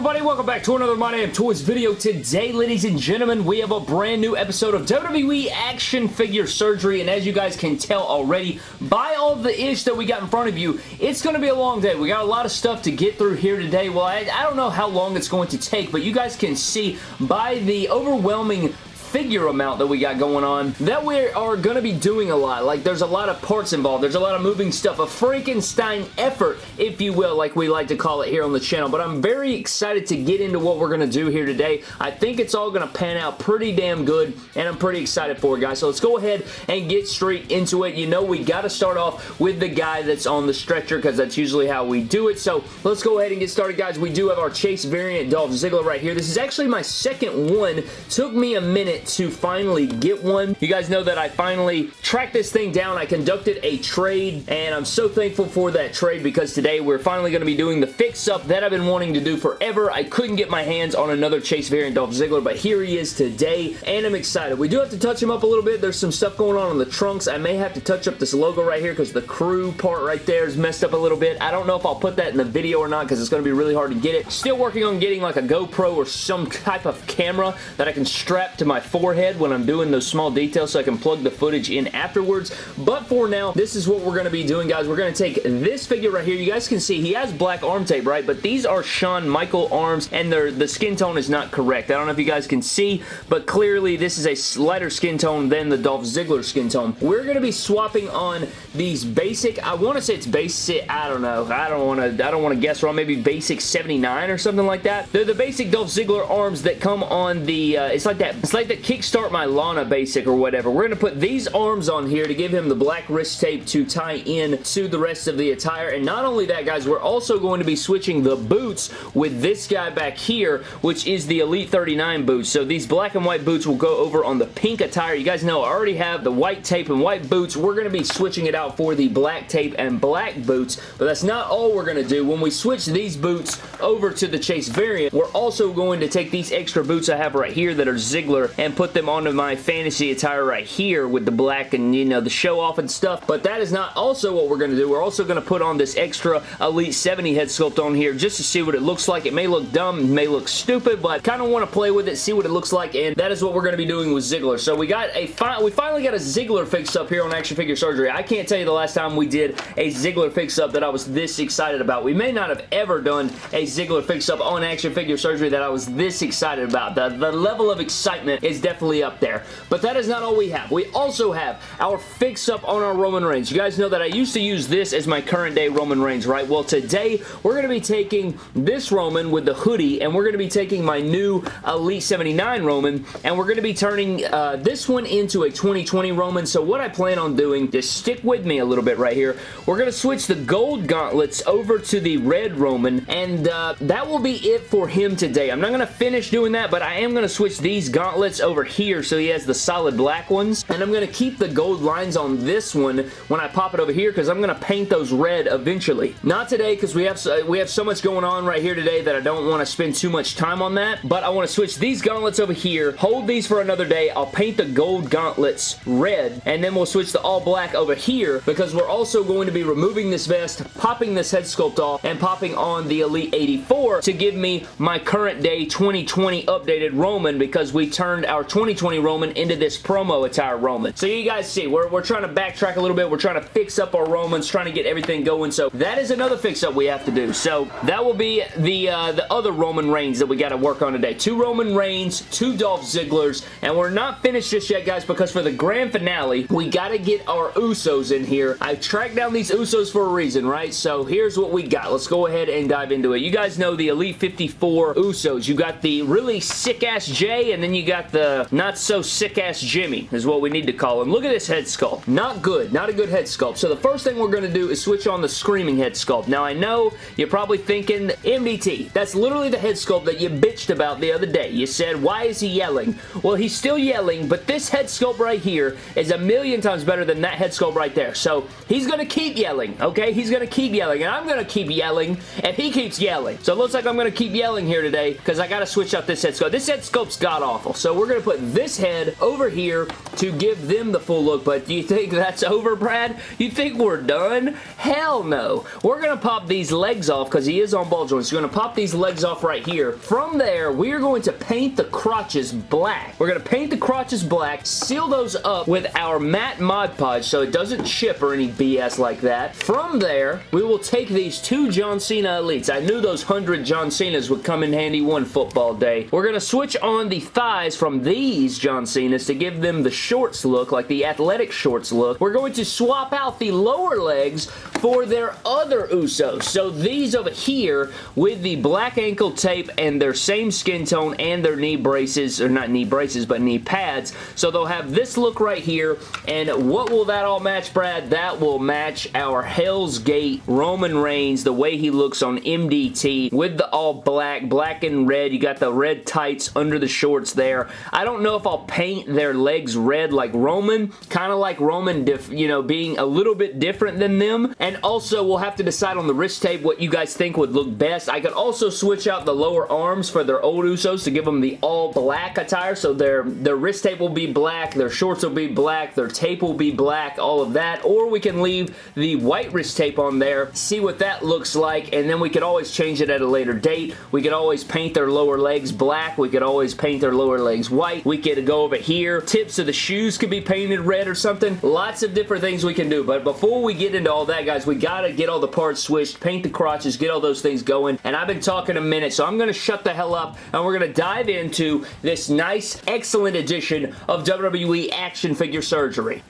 everybody? Welcome back to another My Damn Toys video. Today, ladies and gentlemen, we have a brand new episode of WWE Action Figure Surgery, and as you guys can tell already, by all the ish that we got in front of you, it's going to be a long day. We got a lot of stuff to get through here today. Well, I, I don't know how long it's going to take, but you guys can see by the overwhelming figure amount that we got going on that we are going to be doing a lot. Like, there's a lot of parts involved. There's a lot of moving stuff. A Frankenstein effort, if you will, like we like to call it here on the channel. But I'm very excited to get into what we're going to do here today. I think it's all going to pan out pretty damn good, and I'm pretty excited for it, guys. So let's go ahead and get straight into it. You know, we got to start off with the guy that's on the stretcher because that's usually how we do it. So let's go ahead and get started, guys. We do have our Chase variant Dolph Ziggler right here. This is actually my second one. Took me a minute to finally get one. You guys know that I finally tracked this thing down. I conducted a trade, and I'm so thankful for that trade because today we're finally going to be doing the fix-up that I've been wanting to do forever. I couldn't get my hands on another Chase variant Dolph Ziggler, but here he is today, and I'm excited. We do have to touch him up a little bit. There's some stuff going on on the trunks. I may have to touch up this logo right here because the crew part right there is messed up a little bit. I don't know if I'll put that in the video or not because it's going to be really hard to get it. Still working on getting like a GoPro or some type of camera that I can strap to my forehead when I'm doing those small details so I can plug the footage in afterwards. But for now, this is what we're going to be doing, guys. We're going to take this figure right here. You guys can see he has black arm tape, right? But these are Shawn Michael arms, and the skin tone is not correct. I don't know if you guys can see, but clearly this is a lighter skin tone than the Dolph Ziggler skin tone. We're going to be swapping on these basic, I want to say it's basic, I don't know. I don't want to I don't want to guess wrong. Maybe basic 79 or something like that. They're the basic Dolph Ziggler arms that come on the, uh, it's like that, it's like the Kickstarter start my Lana basic or whatever. We're going to put these arms on here to give him the black wrist tape to tie in to the rest of the attire. And not only that, guys, we're also going to be switching the boots with this guy back here, which is the Elite 39 boots. So these black and white boots will go over on the pink attire. You guys know I already have the white tape and white boots. We're going to be switching it out for the black tape and black boots, but that's not all we're going to do. When we switch these boots over to the Chase variant, we're also going to take these extra boots I have right here that are Ziggler and put them onto my fantasy attire right here with the black and, you know, the show off and stuff. But that is not also what we're going to do. We're also going to put on this extra Elite 70 head sculpt on here just to see what it looks like. It may look dumb, may look stupid, but kind of want to play with it, see what it looks like, and that is what we're going to be doing with Ziggler. So we got a fi we finally got a Ziggler fix up here on Action Figure Surgery. I can't tell you the last time we did a Ziggler fix up that I was this excited about. We may not have ever done a Ziggler fix up on Action Figure Surgery that I was this excited about. The, the level of excitement is definitely up there. But that is not all we have. We also have our fix-up on our Roman Reigns. You guys know that I used to use this as my current day Roman Reigns, right? Well, today we're going to be taking this Roman with the hoodie, and we're going to be taking my new Elite 79 Roman, and we're going to be turning uh, this one into a 2020 Roman. So what I plan on doing, just stick with me a little bit right here, we're going to switch the gold gauntlets over to the red Roman, and uh, that will be it for him today. I'm not going to finish doing that, but I am going to switch these gauntlets over here so he has the solid black ones. And I'm going to keep the gold lines on this one when I pop it over here because I'm going to paint those red eventually. Not today because we have we have so much going on right here today that I don't want to spend too much time on that. But I want to switch these gauntlets over here, hold these for another day. I'll paint the gold gauntlets red and then we'll switch to all black over here because we're also going to be removing this vest, popping this head sculpt off, and popping on the Elite 84 to give me my current day 2020 updated Roman because we turned our 2020 Roman into this promo attire Roman. So you guys see, we're, we're trying to backtrack a little bit. We're trying to fix up our Romans, trying to get everything going. So that is another fix-up we have to do. So that will be the, uh, the other Roman Reigns that we got to work on today. Two Roman Reigns, two Dolph Zigglers, and we're not finished just yet, guys, because for the grand finale, we got to get our Usos in here. I've tracked down these Usos for a reason, right? So here's what we got. Let's go ahead and dive into it. You guys know the Elite 54 Usos. You got the really sick-ass Jay, and then you got the Uh, not-so-sick-ass Jimmy is what we need to call him. Look at this head sculpt. Not good. Not a good head sculpt. So the first thing we're going to do is switch on the Screaming head sculpt. Now, I know you're probably thinking, MDT, that's literally the head sculpt that you bitched about the other day. You said, why is he yelling? Well, he's still yelling, but this head sculpt right here is a million times better than that head sculpt right there. So he's going to keep yelling, okay? He's going to keep yelling, and I'm going to keep yelling, and he keeps yelling. So it looks like I'm going to keep yelling here today because I got to switch out this head sculpt. This head sculpt's god-awful. So we're going to put this head over here to give them the full look, but do you think that's over, Brad? You think we're done? Hell no. We're going to pop these legs off because he is on ball joints. We're going to pop these legs off right here. From there, we are going to paint the crotches black. We're going to paint the crotches black, seal those up with our matte Mod Podge so it doesn't chip or any BS like that. From there, we will take these two John Cena Elites. I knew those 100 John Cenas would come in handy one football day. We're going to switch on the thighs from these John Cenas to give them the shorts look, like the athletic shorts look. We're going to swap out the lower legs for their other Usos. So these over here with the black ankle tape and their same skin tone and their knee braces, or not knee braces, but knee pads. So they'll have this look right here. And what will that all match, Brad? That will match our Hell's Gate Roman Reigns, the way he looks on MDT with the all black, black and red. You got the red tights under the shorts there. I don't know if I'll paint their legs red like Roman, kind of like Roman, you know, being a little bit different than them. And also, we'll have to decide on the wrist tape what you guys think would look best. I could also switch out the lower arms for their old Usos to give them the all black attire. So their, their wrist tape will be black, their shorts will be black, their tape will be black, all of that. Or we can leave the white wrist tape on there, see what that looks like, and then we could always change it at a later date. We could always paint their lower legs black. We could always paint their lower legs white. We could go over here. Tips of the shoes could be painted red or something. Lots of different things we can do. But before we get into all that, guys, we got to get all the parts switched, paint the crotches, get all those things going. And I've been talking a minute, so I'm going to shut the hell up and we're going to dive into this nice, excellent edition of WWE Action Figure Surgery.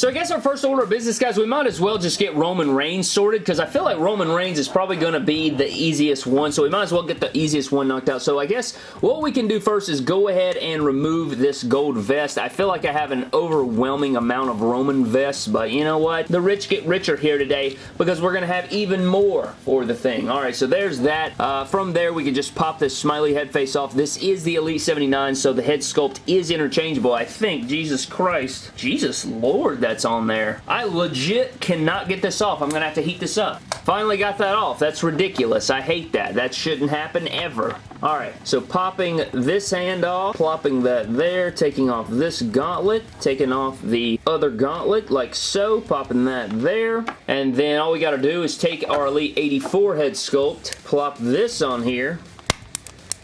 So I guess our first order of business, guys, we might as well just get Roman Reigns sorted because I feel like Roman Reigns is probably going to be the easiest one, so we might as well get the easiest one knocked out. So I guess what we can do first is go ahead and remove this gold vest. I feel like I have an overwhelming amount of Roman vests, but you know what? The rich get richer here today because we're going to have even more for the thing. All right, so there's that. Uh, from there, we can just pop this smiley head face off. This is the Elite 79, so the head sculpt is interchangeable, I think. Jesus Christ. Jesus Lord, that's on there. I legit cannot get this off. I'm going to have to heat this up. Finally got that off. That's ridiculous. I hate that. That shouldn't happen ever. Alright, so popping this hand off, plopping that there, taking off this gauntlet, taking off the other gauntlet like so, popping that there, and then all we got to do is take our Elite 84 head sculpt, plop this on here,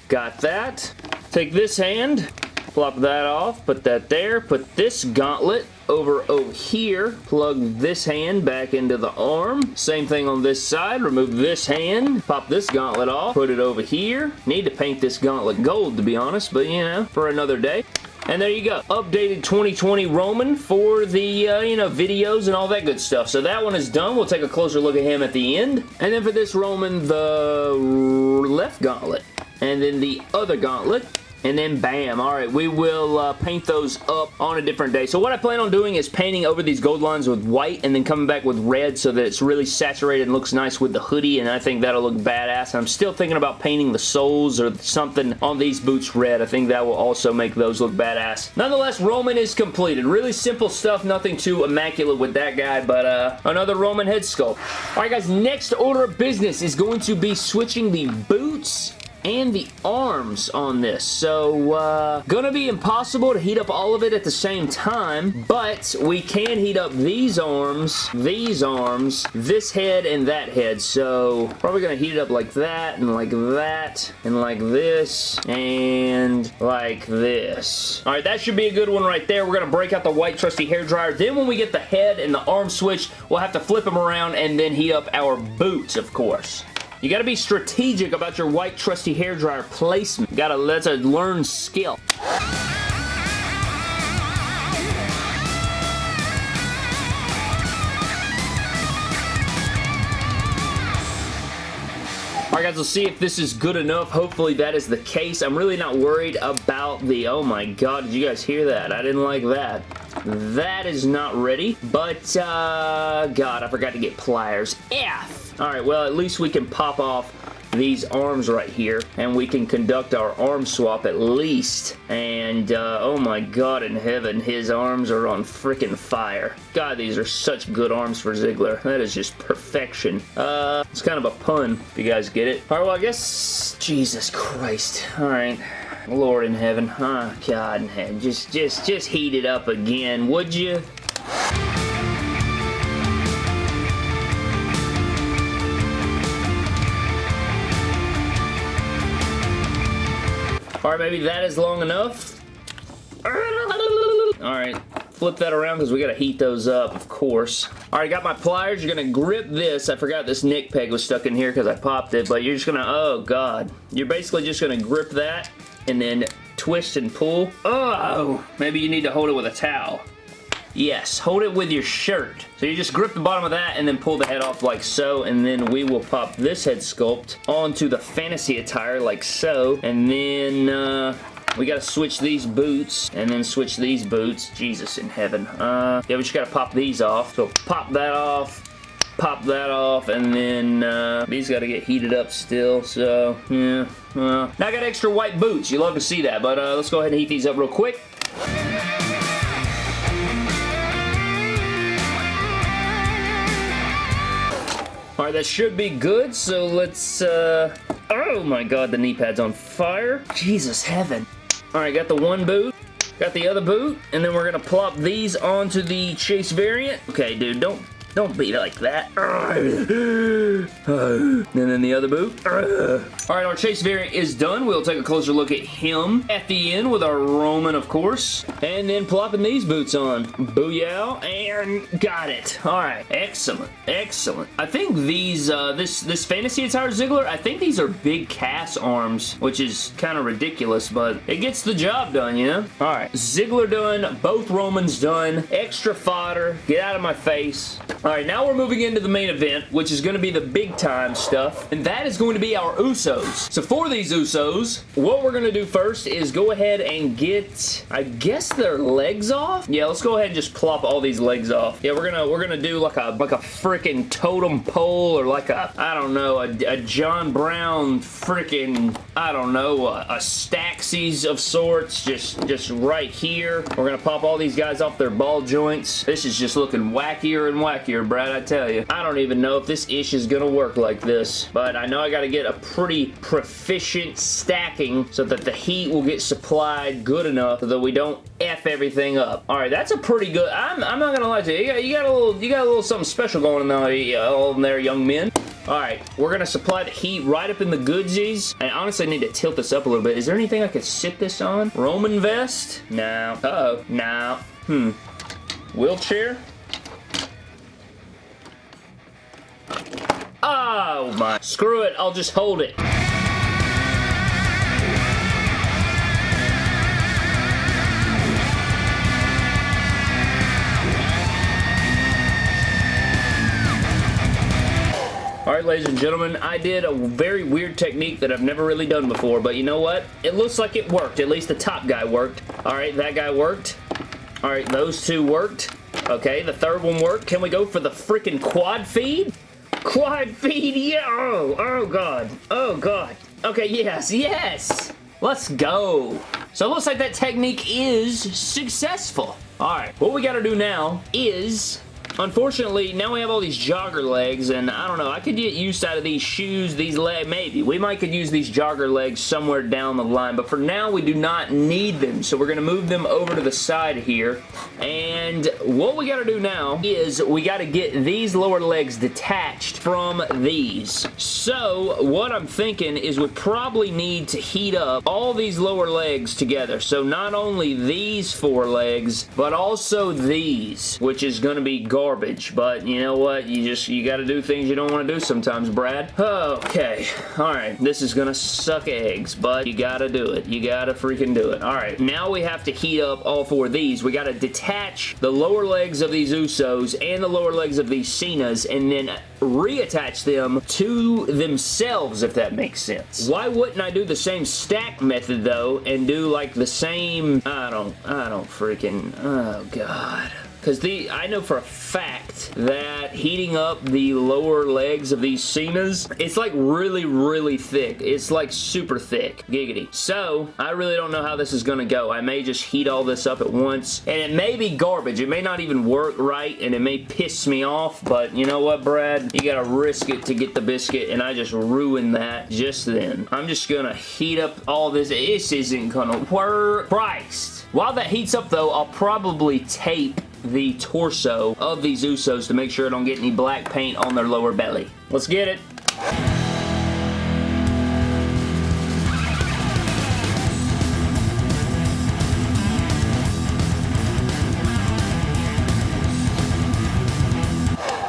got that, take this hand, plop that off, put that there, put this gauntlet over over here. Plug this hand back into the arm. Same thing on this side. Remove this hand. Pop this gauntlet off. Put it over here. Need to paint this gauntlet gold to be honest, but you know, for another day. And there you go. Updated 2020 Roman for the, uh, you know, videos and all that good stuff. So that one is done. We'll take a closer look at him at the end. And then for this Roman, the left gauntlet. And then the other gauntlet and then bam. Alright, we will uh, paint those up on a different day. So what I plan on doing is painting over these gold lines with white and then coming back with red so that it's really saturated and looks nice with the hoodie and I think that'll look badass. I'm still thinking about painting the soles or something on these boots red. I think that will also make those look badass. Nonetheless, Roman is completed. Really simple stuff, nothing too immaculate with that guy, but uh, another Roman head sculpt. Alright guys, next order of business is going to be switching the boots and the arms on this. So, uh, gonna be impossible to heat up all of it at the same time, but we can heat up these arms, these arms, this head, and that head. So, probably gonna heat it up like that, and like that, and like this, and like this. Alright, that should be a good one right there. We're gonna break out the white trusty hair dryer. Then when we get the head and the arm switch, we'll have to flip them around and then heat up our boots, of course. You gotta be strategic about your white trusty hairdryer placement. You gotta, that's a learn skill. Alright guys, we'll see if this is good enough. Hopefully that is the case. I'm really not worried about the... Oh my god, did you guys hear that? I didn't like that. That is not ready. But, uh... God, I forgot to get pliers. F! Alright, well, at least we can pop off these arms right here, and we can conduct our arm swap at least. And, uh, oh my god in heaven, his arms are on freaking fire. God, these are such good arms for Ziggler. That is just perfection. Uh, it's kind of a pun, if you guys get it. Alright, well, I guess... Jesus Christ. Alright. Lord in heaven. Oh, God in heaven. Just, just, just heat it up again, would you? Alright, maybe that is long enough. Alright, flip that around because we got to heat those up, of course. Alright, got my pliers. You're going to grip this. I forgot this nick peg was stuck in here because I popped it, but you're just going to, oh god. You're basically just going to grip that and then twist and pull. Oh, maybe you need to hold it with a towel. Yes, hold it with your shirt. So you just grip the bottom of that and then pull the head off like so, and then we will pop this head sculpt onto the fantasy attire like so, and then uh, we gotta switch these boots and then switch these boots. Jesus in heaven. Uh, yeah, we just gotta pop these off. So pop that off, pop that off, and then uh, these got to get heated up still, so, yeah. now I got extra white boots. You love to see that, but uh, let's go ahead and heat these up real quick. Alright, that should be good, so let's, uh... Oh my god, the knee pad's on fire. Jesus heaven. Alright, got the one boot. Got the other boot, and then we're gonna plop these onto the Chase variant. Okay, dude, don't don't be like that. and then the other boot. Alright, our Chase variant is done. We'll take a closer look at him at the end with our Roman, of course. And then plopping these boots on. Booyah. And got it. Alright. Excellent. Excellent. I think these, uh, this, this Fantasy Attire Ziggler, I think these are big cast arms, which is kind of ridiculous, but it gets the job done, you know? Alright. Ziggler done. Both Romans done. Extra fodder. Get out of my face. Alright, now we're moving into the main event, which is going to be the big time stuff, and that is going to be our Usos. So for these Usos, what we're going to do first is go ahead and get, I guess their legs off? Yeah, let's go ahead and just plop all these legs off. Yeah, we're gonna we're gonna do like a like a freaking totem pole or like a, I don't know, a, a John Brown freaking, I don't know, a, a Staxies of sorts, just, just right here. We're gonna pop all these guys off their ball joints. This is just looking wackier and wackier here, Brad, I tell you. I don't even know if this ish is gonna work like this, but I know I gotta get a pretty proficient stacking so that the heat will get supplied good enough so that we don't F everything up. Alright, that's a pretty good, I'm, I'm not gonna lie to you, you got, you got, a little, you got a little something special going on there, all there, young men. Alright, we're going to supply the heat right up in the goodsies. I honestly need to tilt this up a little bit. Is there anything I could sit this on? Roman vest? No. Uh-oh. No. Hmm. Wheelchair? Oh my. Screw it, I'll just hold it. Alright ladies and gentlemen, I did a very weird technique that I've never really done before, but you know what? It looks like it worked. At least the top guy worked. Alright, that guy worked. Alright, those two worked. Okay, the third one worked. Can we go for the freaking quad feed? Quad feed, yeah! Oh, oh god. Oh god. Okay, yes, yes! Let's go. So it looks like that technique is successful. Alright, what we gotta do now is Unfortunately, now we have all these jogger legs, and I don't know, I could get used out of these shoes, these legs, maybe. We might could use these jogger legs somewhere down the line, but for now, we do not need them, so we're going to move them over to the side here, and what we got to do now is we got to get these lower legs detached from these. So, what I'm thinking is we probably need to heat up all these lower legs together, so not only these four legs, but also these, which is going to be garbage garbage, but you know what? You just, you gotta do things you don't want to do sometimes, Brad. Okay, alright, this is gonna suck eggs, but you gotta do it. You gotta freaking do it. Alright, now we have to heat up all four of these. We gotta detach the lower legs of these Usos and the lower legs of these Cenas, and then reattach them to themselves, if that makes sense. Why wouldn't I do the same stack method, though, and do like the same, I don't, I don't freaking, oh god. Because the I know for a fact that heating up the lower legs of these Cenas, it's like really, really thick. It's like super thick. Giggity. So, I really don't know how this is going to go. I may just heat all this up at once, and it may be garbage. It may not even work right, and it may piss me off, but you know what, Brad? You gotta risk it to get the biscuit, and I just ruined that just then. I'm just gonna heat up all this. This isn't gonna work. Christ. While that heats up, though, I'll probably tape the torso of these Usos to make sure I don't get any black paint on their lower belly. Let's get it.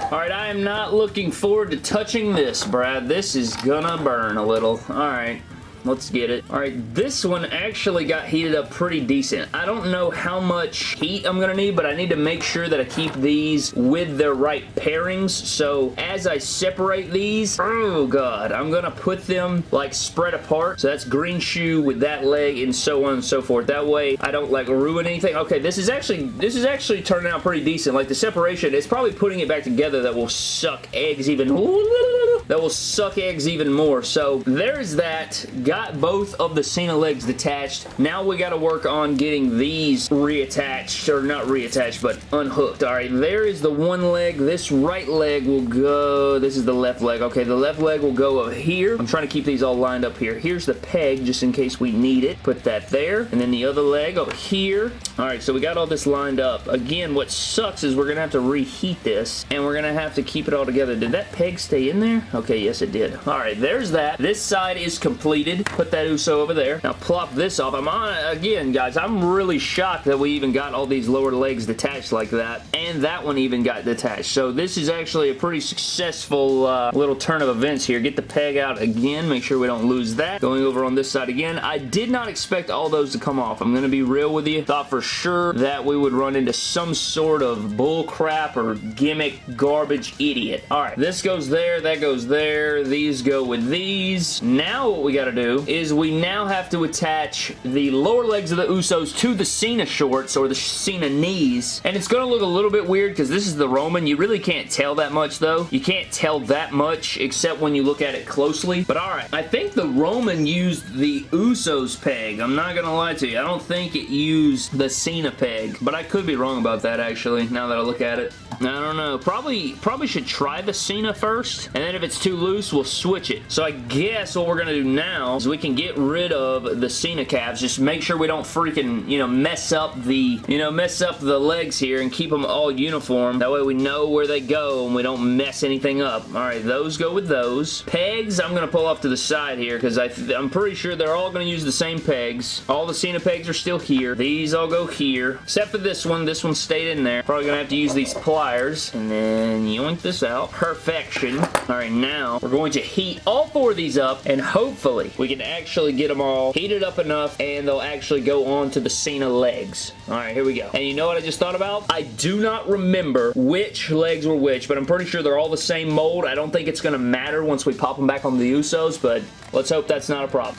Alright, I am not looking forward to touching this, Brad. This is gonna burn a little. Alright. Let's get it. Alright, this one actually got heated up pretty decent. I don't know how much heat I'm going to need, but I need to make sure that I keep these with their right pairings. So as I separate these, oh god, I'm going to put them like spread apart. So that's green shoe with that leg and so on and so forth. That way I don't like ruin anything. Okay, this is actually, this is actually turning out pretty decent. Like the separation, it's probably putting it back together that will suck eggs even that will suck eggs even more. So there's that. Got both of the Cena legs detached. Now we got to work on getting these reattached, or not reattached, but unhooked. All right, there is the one leg. This right leg will go, this is the left leg. Okay, the left leg will go up here. I'm trying to keep these all lined up here. Here's the peg, just in case we need it. Put that there. And then the other leg over here. All right, so we got all this lined up. Again, what sucks is we're going to have to reheat this, and we're going to have to keep it all together. Did that peg stay in there? Okay, yes it did. Alright, there's that. This side is completed. Put that Uso over there. Now plop this off. I'm on, again, guys, I'm really shocked that we even got all these lower legs detached like that. And that one even got detached. So this is actually a pretty successful uh, little turn of events here. Get the peg out again. Make sure we don't lose that. Going over on this side again. I did not expect all those to come off. I'm going to be real with you. Thought for sure that we would run into some sort of bull crap or gimmick garbage idiot. Alright, this goes there. That goes there there. These go with these. Now what we got to do is we now have to attach the lower legs of the Usos to the Cena shorts or the Cena knees. And it's going to look a little bit weird because this is the Roman. You really can't tell that much though. You can't tell that much except when you look at it closely. But alright, I think the Roman used the Usos peg. I'm not going to lie to you. I don't think it used the Cena peg. But I could be wrong about that actually now that I look at it. I don't know. Probably, probably should try the Cena first. And then if it's too loose, we'll switch it. So I guess what we're going to do now is we can get rid of the Cena calves. Just make sure we don't freaking, you know, mess up the, you know, mess up the legs here and keep them all uniform. That way we know where they go and we don't mess anything up. All right, those go with those. Pegs, I'm going to pull off to the side here because I'm pretty sure they're all going to use the same pegs. All the Cena pegs are still here. These all go here. Except for this one. This one stayed in there. Probably going to have to use these pliers pliers, and then yoink this out. Perfection. All right, now we're going to heat all four of these up, and hopefully we can actually get them all heated up enough, and they'll actually go on to the Cena legs. All right, here we go. And you know what I just thought about? I do not remember which legs were which, but I'm pretty sure they're all the same mold. I don't think it's going to matter once we pop them back on the Usos, but let's hope that's not a problem.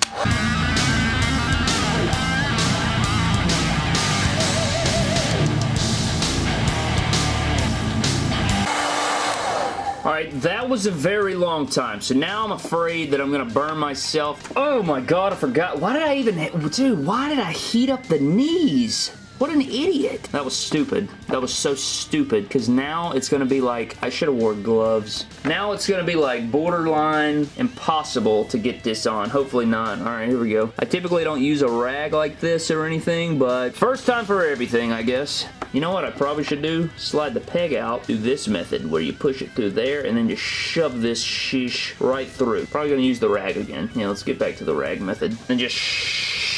Alright, that was a very long time, so now I'm afraid that I'm going to burn myself. Oh my god, I forgot. Why did I even... Dude, why did I heat up the knees? What an idiot. That was stupid. That was so stupid because now it's going to be like, I should have wore gloves. Now it's going to be like borderline impossible to get this on. Hopefully not. All right, here we go. I typically don't use a rag like this or anything, but first time for everything, I guess. You know what I probably should do? Slide the peg out do this method where you push it through there and then just shove this sheesh right through. Probably going to use the rag again. Yeah, let's get back to the rag method. And just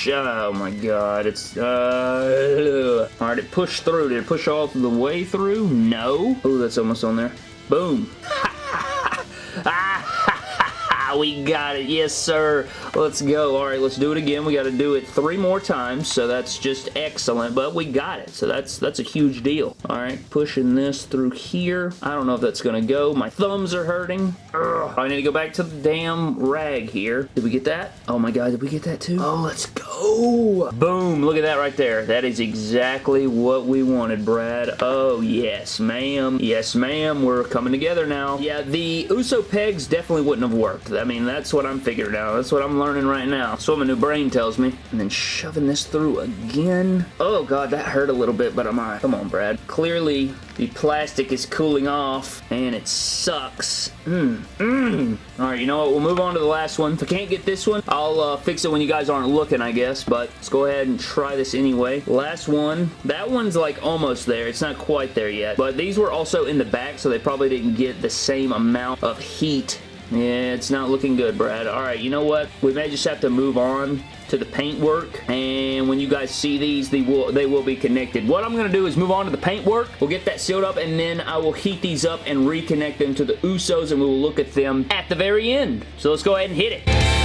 oh my god, it's, uh, alright, it pushed through. Did it push all the way through? No. Oh, that's almost on there. Boom. Ah, we got it. Yes, sir. Let's go. All right, let's do it again. We got to do it three more times, so that's just excellent, but we got it, so that's that's a huge deal. All right, pushing this through here. I don't know if that's going to go. My thumbs are hurting. Ugh. I need to go back to the damn rag here. Did we get that? Oh my god, did we get that too? Oh, let's go. Boom, look at that right there. That is exactly what we wanted, Brad. Oh, yes, ma'am. Yes, ma'am. We're coming together now. Yeah, the Uso pegs definitely wouldn't have worked. I mean, that's what I'm figuring out. That's what I'm learning right now. That's what my new brain tells me. And then shoving this through again. Oh, God, that hurt a little bit, but I'm alright. Come on, Brad. Clearly, the plastic is cooling off, and it sucks. Mmm. Mmm. Alright, you know what? We'll move on to the last one. If I can't get this one, I'll uh, fix it when you guys aren't looking, I guess, but let's go ahead and try this anyway. Last one. That one's like almost there. It's not quite there yet, but these were also in the back, so they probably didn't get the same amount of heat yeah, it's not looking good, Brad. Alright, you know what? We may just have to move on to the paintwork and when you guys see these they will they will be connected what I'm gonna do is move on to the paintwork we'll get that sealed up and then I will heat these up and reconnect them to the Usos and we will look at them at the very end so let's go ahead and hit it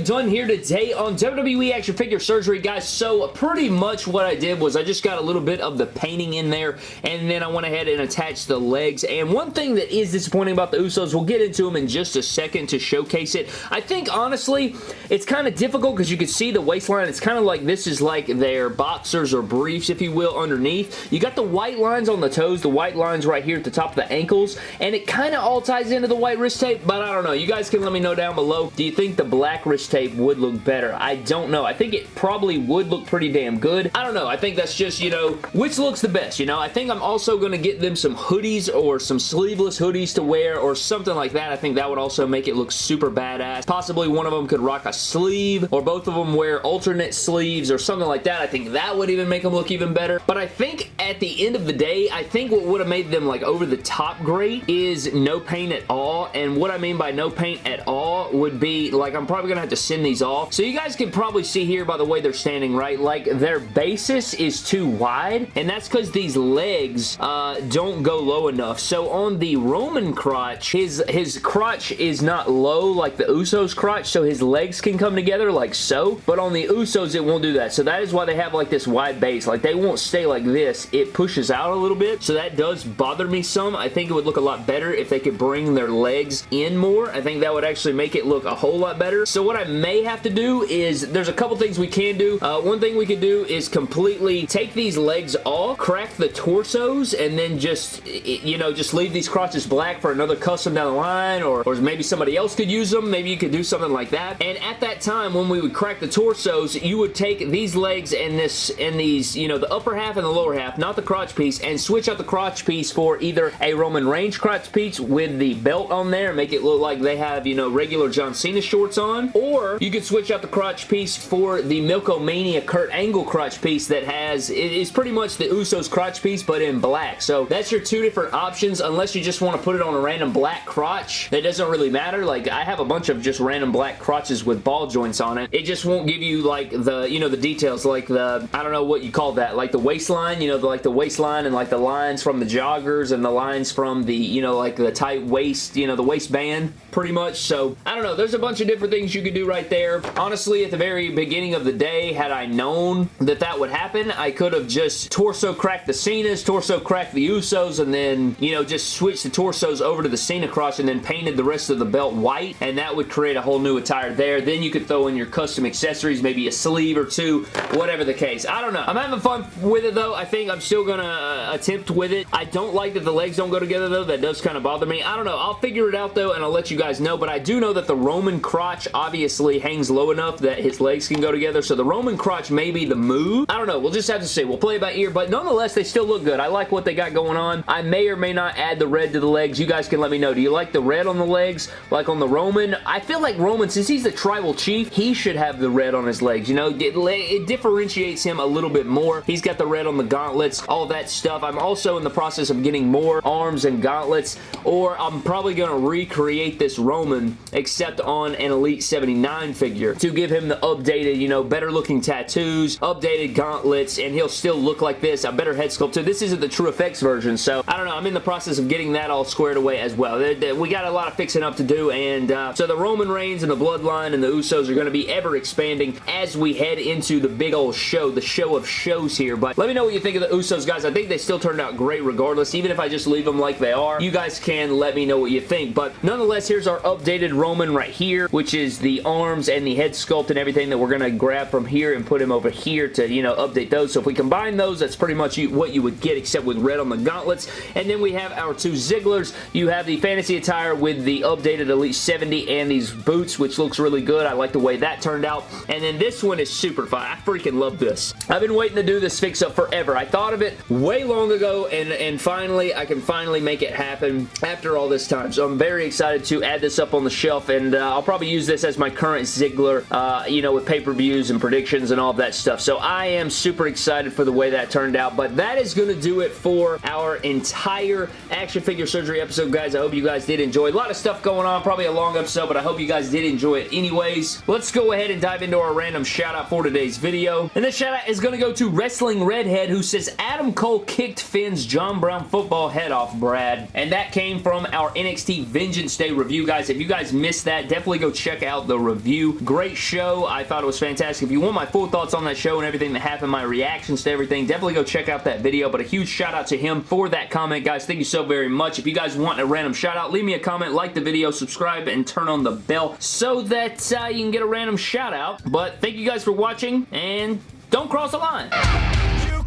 have done here today on WWE Action Figure Surgery, guys. So pretty much what I did was I just got a little bit of the painting in there, and then I went ahead and attached the legs. And one thing that is disappointing about the Usos, we'll get into them in just a second to showcase it. I think, honestly, it's kind of difficult because you can see the waistline. It's kind of like this is like their boxers or briefs, if you will, underneath. You got the white lines on the toes, the white lines right here at the top of the ankles, and it kind of all ties into the white wrist tape, but I don't know. You guys can let me know down below. Do you think the black black wrist tape would look better. I don't know. I think it probably would look pretty damn good. I don't know. I think that's just, you know, which looks the best, you know? I think I'm also going to get them some hoodies or some sleeveless hoodies to wear or something like that. I think that would also make it look super badass. Possibly one of them could rock a sleeve or both of them wear alternate sleeves or something like that. I think that would even make them look even better. But I think at the end of the day, I think what would have made them like over the top great is no paint at all. And what I mean by no paint at all would be like I'm probably going to have to send these off. So you guys can probably see here by the way they're standing, right? Like their basis is too wide and that's because these legs uh, don't go low enough. So on the Roman crotch, his, his crotch is not low like the Usos crotch so his legs can come together like so. But on the Usos, it won't do that. So that is why they have like this wide base. Like they won't stay like this. It pushes out a little bit. So that does bother me some. I think it would look a lot better if they could bring their legs in more. I think that would actually make it look a whole lot better. So what I may have to do is, there's a couple things we can do. Uh, one thing we could do is completely take these legs off, crack the torsos, and then just, you know, just leave these crotches black for another custom down the line, or, or maybe somebody else could use them. Maybe you could do something like that. And at that time, when we would crack the torsos, you would take these legs and this, and these, you know, the upper half and the lower half, not the crotch piece, and switch out the crotch piece for either a Roman Reigns crotch piece with the belt on there, make it look like they have, you know, regular John Cena shorts on, or you could switch out the crotch piece for the Milk-O-Mania Kurt Angle crotch piece that has, it is pretty much the Usos crotch piece, but in black. So that's your two different options, unless you just want to put it on a random black crotch. That doesn't really matter. Like, I have a bunch of just random black crotches with ball joints on it. It just won't give you, like, the, you know, the details, like the, I don't know what you call that, like the waistline, you know, the, like the waistline and like the lines from the joggers and the lines from the, you know, like the tight waist, you know, the waistband pretty much. So, I don't know. There's a bunch of different things you could do right there. Honestly, at the very beginning of the day, had I known that that would happen, I could have just torso cracked the Cenas, torso cracked the Usos, and then, you know, just switched the torsos over to the Cena cross and then painted the rest of the belt white, and that would create a whole new attire there. Then you could throw in your custom accessories, maybe a sleeve or two, whatever the case. I don't know. I'm having fun with it, though. I think I'm still going to uh, attempt with it. I don't like that the legs don't go together, though. That does kind of bother me. I don't know. I'll figure it out, though, and I'll let you guys know, but I do know that the Roman crotch obviously hangs low enough that his legs can go together, so the Roman crotch may be the move. I don't know. We'll just have to see. We'll play it by ear, but nonetheless, they still look good. I like what they got going on. I may or may not add the red to the legs. You guys can let me know. Do you like the red on the legs like on the Roman? I feel like Roman, since he's the tribal chief, he should have the red on his legs. You know, it, it differentiates him a little bit more. He's got the red on the gauntlets, all that stuff. I'm also in the process of getting more arms and gauntlets, or I'm probably going to recreate this Roman, except on an Elite 79 figure, to give him the updated, you know, better looking tattoos, updated gauntlets, and he'll still look like this, a better head sculpt. This isn't the TrueFX version, so I don't know. I'm in the process of getting that all squared away as well. We got a lot of fixing up to do, and uh, so the Roman Reigns and the Bloodline and the Usos are going to be ever expanding as we head into the big old show, the show of shows here, but let me know what you think of the Usos, guys. I think they still turned out great regardless, even if I just leave them like they are. You guys can let me know what you think, but nonetheless, here's our updated Roman right here, which is the arms and the head sculpt and everything that we're going to grab from here and put him over here to, you know, update those. So if we combine those, that's pretty much what you would get except with red on the gauntlets. And then we have our two Zigglers. You have the fantasy attire with the updated Elite 70 and these boots, which looks really good. I like the way that turned out. And then this one is super fun. I freaking love this. I've been waiting to do this fix-up forever. I thought of it way long ago, and, and finally, I can finally make it happen after all this time. So I'm very excited to add this up on the shelf, and uh, I'll probably use this as my current Ziggler, uh, you know, with pay-per-views and predictions and all that stuff. So I am super excited for the way that turned out, but that is going to do it for our entire action figure surgery episode, guys. I hope you guys did enjoy. A lot of stuff going on, probably a long episode, but I hope you guys did enjoy it anyways. Let's go ahead and dive into our random shout out for today's video. And this shout out is going to go to Wrestling Redhead who says Adam Cole kicked Finn's John Brown football head off, Brad. And that came from our NXT Vengeance Day review, guys. If you guys missed that, definitely go check out the review. Great show. I thought it was fantastic. If you want my full thoughts on that show and everything that happened, my reactions to everything, definitely go check out that video. But a huge shout out to him for that comment, guys. Thank you so very much. If you guys want a random shout out, leave me a comment, like the video, subscribe, and turn on the bell so that uh, you can get a random shout out. But thank you guys for watching, and don't cross the line.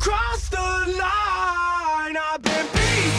You crossed the line. I've been